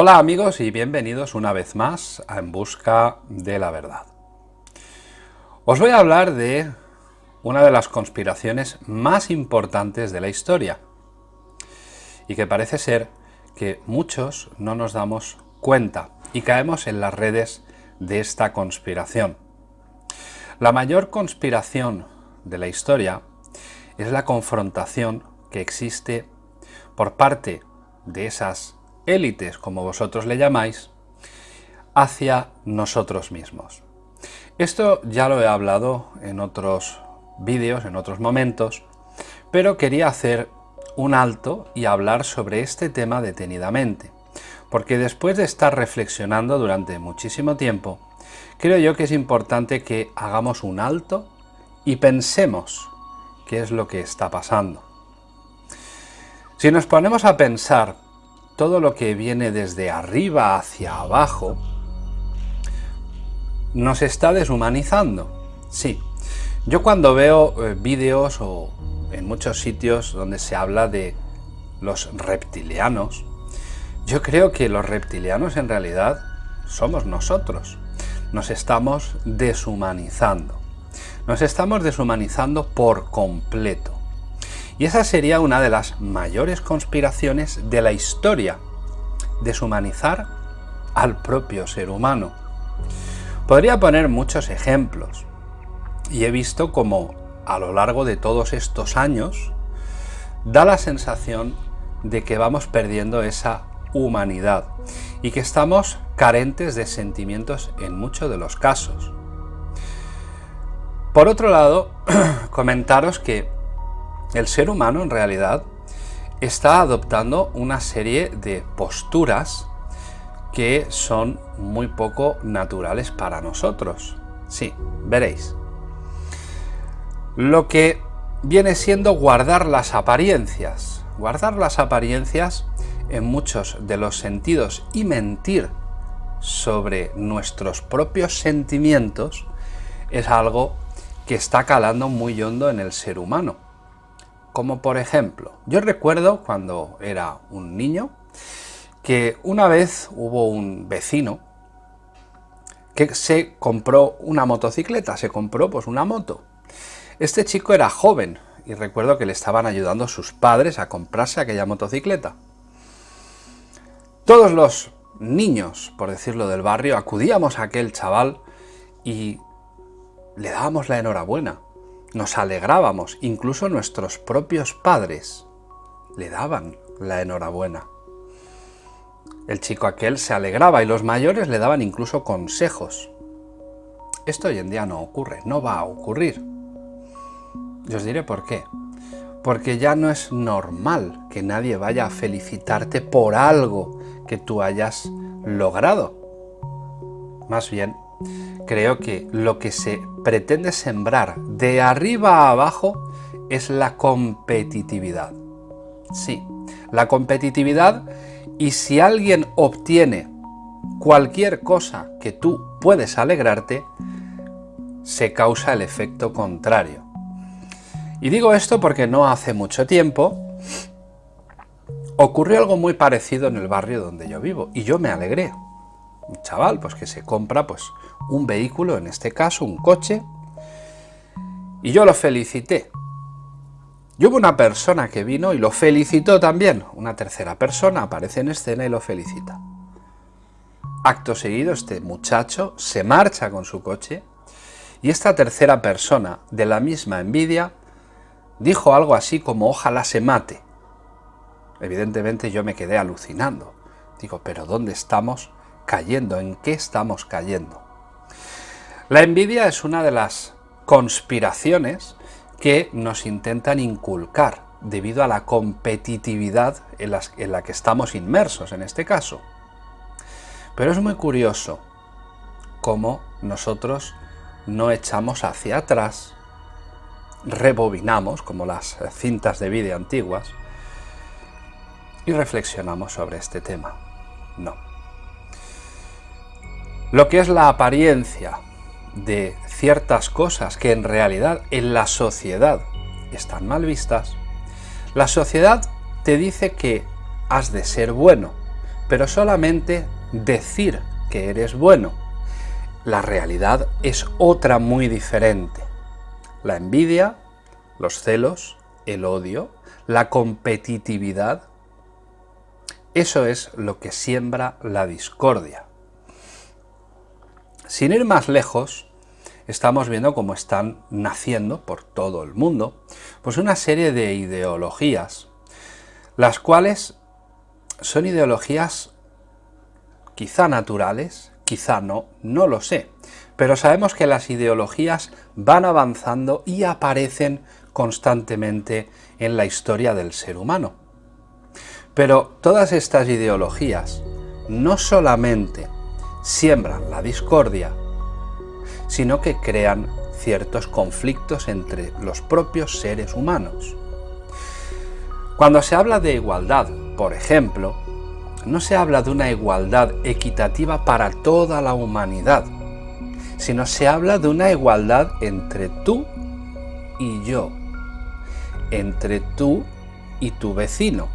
Hola amigos y bienvenidos una vez más a En Busca de la Verdad. Os voy a hablar de una de las conspiraciones más importantes de la historia y que parece ser que muchos no nos damos cuenta y caemos en las redes de esta conspiración. La mayor conspiración de la historia es la confrontación que existe por parte de esas élites, como vosotros le llamáis, hacia nosotros mismos. Esto ya lo he hablado en otros vídeos, en otros momentos, pero quería hacer un alto y hablar sobre este tema detenidamente, porque después de estar reflexionando durante muchísimo tiempo, creo yo que es importante que hagamos un alto y pensemos qué es lo que está pasando. Si nos ponemos a pensar todo lo que viene desde arriba hacia abajo, nos está deshumanizando. Sí, yo cuando veo eh, vídeos o en muchos sitios donde se habla de los reptilianos, yo creo que los reptilianos en realidad somos nosotros. Nos estamos deshumanizando. Nos estamos deshumanizando por completo. Y esa sería una de las mayores conspiraciones de la historia, deshumanizar al propio ser humano. Podría poner muchos ejemplos, y he visto como a lo largo de todos estos años da la sensación de que vamos perdiendo esa humanidad y que estamos carentes de sentimientos en muchos de los casos. Por otro lado, comentaros que el ser humano en realidad está adoptando una serie de posturas que son muy poco naturales para nosotros. Sí, veréis. Lo que viene siendo guardar las apariencias. Guardar las apariencias en muchos de los sentidos y mentir sobre nuestros propios sentimientos es algo que está calando muy hondo en el ser humano. Como por ejemplo, yo recuerdo cuando era un niño que una vez hubo un vecino que se compró una motocicleta, se compró pues una moto. Este chico era joven y recuerdo que le estaban ayudando sus padres a comprarse aquella motocicleta. Todos los niños, por decirlo del barrio, acudíamos a aquel chaval y le dábamos la enhorabuena nos alegrábamos, incluso nuestros propios padres le daban la enhorabuena. El chico aquel se alegraba y los mayores le daban incluso consejos. Esto hoy en día no ocurre, no va a ocurrir. Y os diré por qué. Porque ya no es normal que nadie vaya a felicitarte por algo que tú hayas logrado. Más bien, creo que lo que se pretende sembrar de arriba a abajo es la competitividad. Sí, la competitividad y si alguien obtiene cualquier cosa que tú puedes alegrarte, se causa el efecto contrario. Y digo esto porque no hace mucho tiempo ocurrió algo muy parecido en el barrio donde yo vivo y yo me alegré un chaval pues que se compra pues un vehículo, en este caso un coche, y yo lo felicité. Y hubo una persona que vino y lo felicitó también. Una tercera persona aparece en escena y lo felicita. Acto seguido este muchacho se marcha con su coche y esta tercera persona de la misma envidia dijo algo así como ojalá se mate. Evidentemente yo me quedé alucinando. Digo, pero ¿dónde estamos cayendo? ¿En qué estamos cayendo? La envidia es una de las conspiraciones que nos intentan inculcar debido a la competitividad en, en la que estamos inmersos en este caso. Pero es muy curioso cómo nosotros no echamos hacia atrás, rebobinamos como las cintas de vídeo antiguas y reflexionamos sobre este tema. No. Lo que es la apariencia de ciertas cosas que en realidad en la sociedad están mal vistas, la sociedad te dice que has de ser bueno, pero solamente decir que eres bueno. La realidad es otra muy diferente. La envidia, los celos, el odio, la competitividad, eso es lo que siembra la discordia. Sin ir más lejos, estamos viendo cómo están naciendo por todo el mundo pues una serie de ideologías, las cuales son ideologías quizá naturales, quizá no, no lo sé, pero sabemos que las ideologías van avanzando y aparecen constantemente en la historia del ser humano. Pero todas estas ideologías no solamente siembran la discordia, sino que crean ciertos conflictos entre los propios seres humanos. Cuando se habla de igualdad, por ejemplo, no se habla de una igualdad equitativa para toda la humanidad, sino se habla de una igualdad entre tú y yo, entre tú y tu vecino,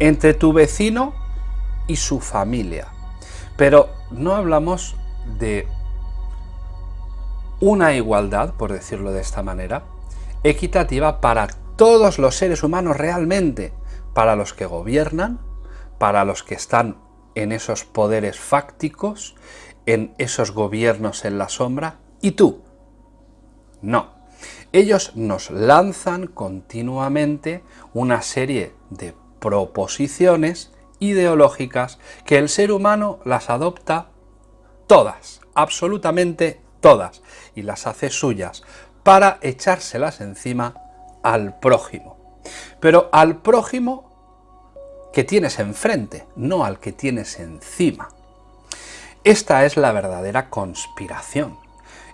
entre tu vecino y su familia. Pero no hablamos de una igualdad, por decirlo de esta manera, equitativa para todos los seres humanos realmente, para los que gobiernan, para los que están en esos poderes fácticos, en esos gobiernos en la sombra, y tú. No. Ellos nos lanzan continuamente una serie de proposiciones ideológicas que el ser humano las adopta todas, absolutamente todas, y las hace suyas, para echárselas encima al prójimo. Pero al prójimo que tienes enfrente, no al que tienes encima. Esta es la verdadera conspiración.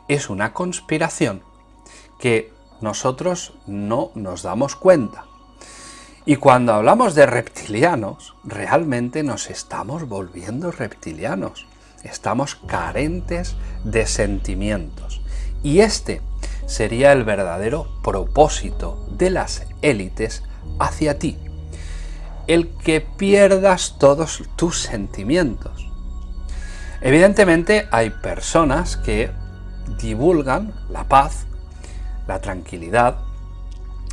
Es una conspiración que nosotros no nos damos cuenta. Y cuando hablamos de reptilianos, realmente nos estamos volviendo reptilianos. Estamos carentes de sentimientos. Y este sería el verdadero propósito de las élites hacia ti. El que pierdas todos tus sentimientos. Evidentemente hay personas que divulgan la paz, la tranquilidad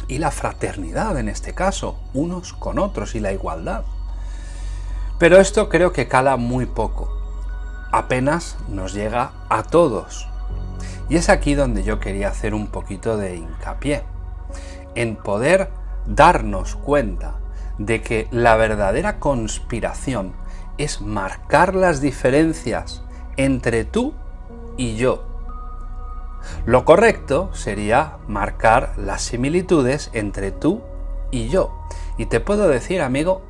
y la fraternidad en este caso, unos con otros y la igualdad. Pero esto creo que cala muy poco, apenas nos llega a todos. Y es aquí donde yo quería hacer un poquito de hincapié, en poder darnos cuenta de que la verdadera conspiración es marcar las diferencias entre tú y yo. Lo correcto sería marcar las similitudes entre tú y yo. Y te puedo decir, amigo,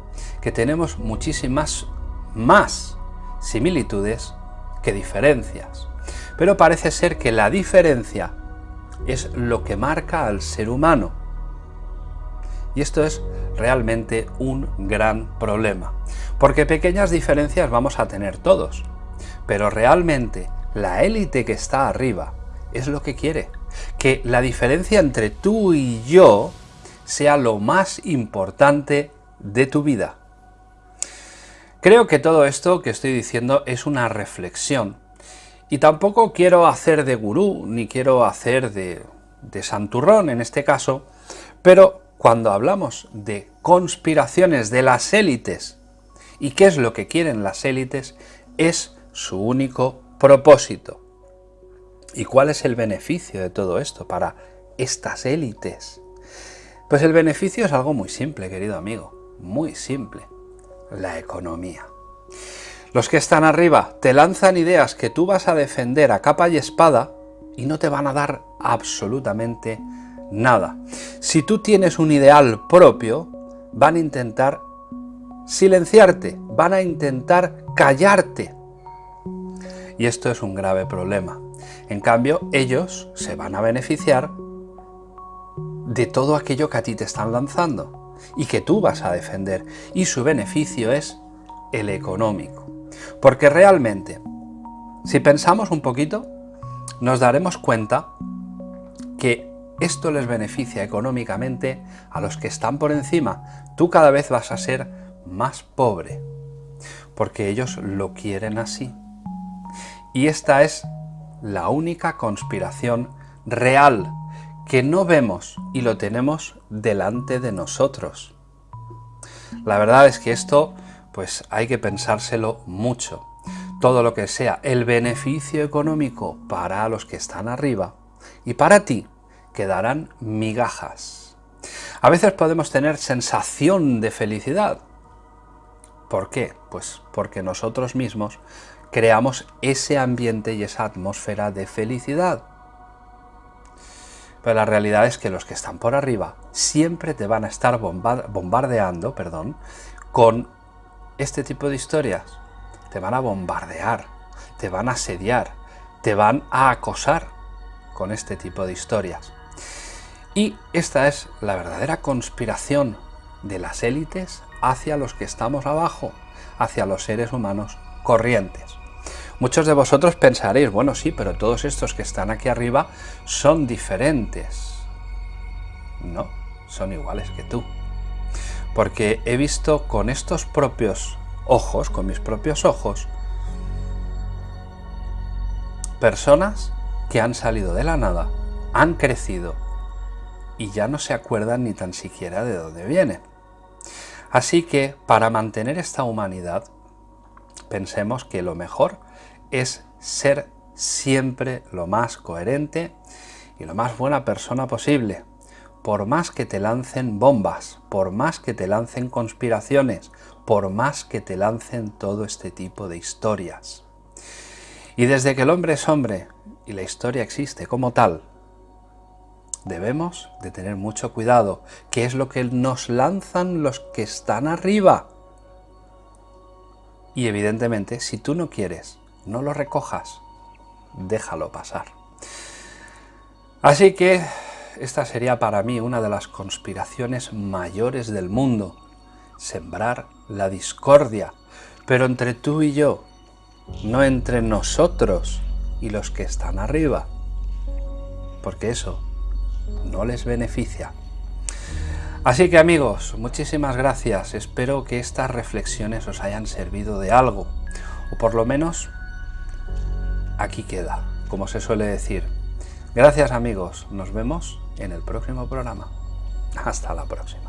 que tenemos muchísimas más similitudes que diferencias. Pero parece ser que la diferencia es lo que marca al ser humano. Y esto es realmente un gran problema. Porque pequeñas diferencias vamos a tener todos. Pero realmente la élite que está arriba es lo que quiere. Que la diferencia entre tú y yo sea lo más importante de tu vida. Creo que todo esto que estoy diciendo es una reflexión y tampoco quiero hacer de gurú, ni quiero hacer de, de santurrón en este caso, pero cuando hablamos de conspiraciones de las élites, y qué es lo que quieren las élites, es su único propósito. ¿Y cuál es el beneficio de todo esto para estas élites? Pues el beneficio es algo muy simple, querido amigo, muy simple, la economía. Los que están arriba te lanzan ideas que tú vas a defender a capa y espada y no te van a dar absolutamente nada. Si tú tienes un ideal propio, van a intentar silenciarte, van a intentar callarte. Y esto es un grave problema. En cambio, ellos se van a beneficiar de todo aquello que a ti te están lanzando y que tú vas a defender. Y su beneficio es el económico. Porque realmente, si pensamos un poquito, nos daremos cuenta que esto les beneficia económicamente a los que están por encima. Tú cada vez vas a ser más pobre. porque ellos lo quieren así. Y esta es la única conspiración real que no vemos y lo tenemos delante de nosotros. La verdad es que esto pues hay que pensárselo mucho. Todo lo que sea el beneficio económico para los que están arriba y para ti quedarán migajas. A veces podemos tener sensación de felicidad. ¿Por qué? Pues porque nosotros mismos creamos ese ambiente y esa atmósfera de felicidad. Pero la realidad es que los que están por arriba siempre te van a estar bombardeando perdón, con este tipo de historias. Te van a bombardear, te van a asediar, te van a acosar con este tipo de historias. Y esta es la verdadera conspiración de las élites hacia los que estamos abajo, hacia los seres humanos corrientes. Muchos de vosotros pensaréis, bueno sí, pero todos estos que están aquí arriba son diferentes. No, son iguales que tú. Porque he visto con estos propios ojos, con mis propios ojos, personas que han salido de la nada, han crecido y ya no se acuerdan ni tan siquiera de dónde vienen. Así que para mantener esta humanidad, pensemos que lo mejor es ser siempre lo más coherente y lo más buena persona posible. Por más que te lancen bombas, por más que te lancen conspiraciones, por más que te lancen todo este tipo de historias. Y desde que el hombre es hombre y la historia existe como tal, debemos de tener mucho cuidado, que es lo que nos lanzan los que están arriba. Y evidentemente, si tú no quieres no lo recojas, déjalo pasar. Así que esta sería para mí una de las conspiraciones mayores del mundo, sembrar la discordia, pero entre tú y yo, no entre nosotros y los que están arriba, porque eso no les beneficia. Así que amigos, muchísimas gracias, espero que estas reflexiones os hayan servido de algo, o por lo menos aquí queda, como se suele decir. Gracias amigos, nos vemos en el próximo programa. Hasta la próxima.